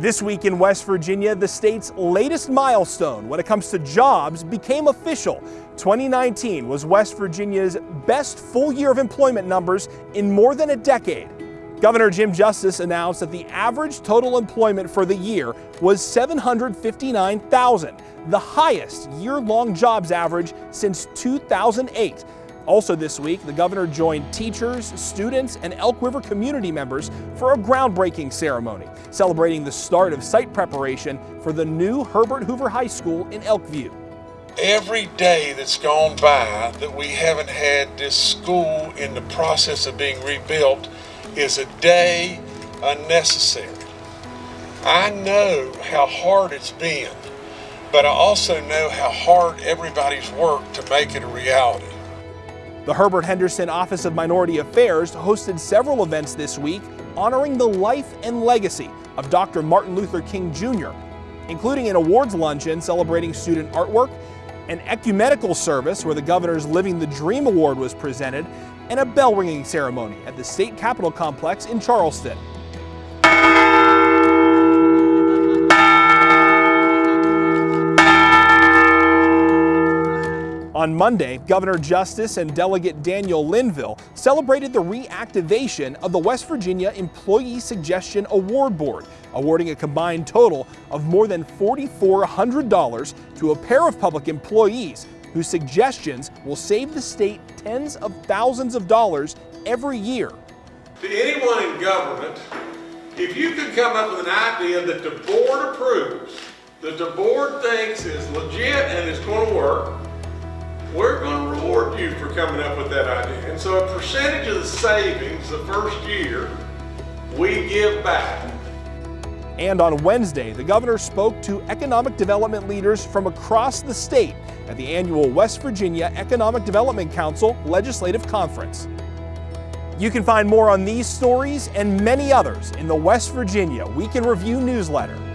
This week in West Virginia, the state's latest milestone when it comes to jobs became official. 2019 was West Virginia's best full year of employment numbers in more than a decade. Governor Jim Justice announced that the average total employment for the year was 759,000, the highest year-long jobs average since 2008. Also this week, the governor joined teachers, students, and Elk River community members for a groundbreaking ceremony celebrating the start of site preparation for the new Herbert Hoover High School in Elkview. Every day that's gone by that we haven't had this school in the process of being rebuilt is a day unnecessary. I know how hard it's been, but I also know how hard everybody's worked to make it a reality. The Herbert Henderson Office of Minority Affairs hosted several events this week honoring the life and legacy of Dr. Martin Luther King Jr., including an awards luncheon celebrating student artwork, an ecumenical service where the governor's Living the Dream Award was presented, and a bell ringing ceremony at the state capitol complex in Charleston. On Monday, Governor Justice and Delegate Daniel Linville celebrated the reactivation of the West Virginia Employee Suggestion Award Board, awarding a combined total of more than $4,400 to a pair of public employees whose suggestions will save the state tens of thousands of dollars every year. To anyone in government, if you can come up with an idea that the board approves, that the board thinks is legit and is going to work, we're going to reward you for coming up with that idea. And so a percentage of the savings the first year, we give back. And on Wednesday, the governor spoke to economic development leaders from across the state at the annual West Virginia Economic Development Council Legislative Conference. You can find more on these stories and many others in the West Virginia Week in Review newsletter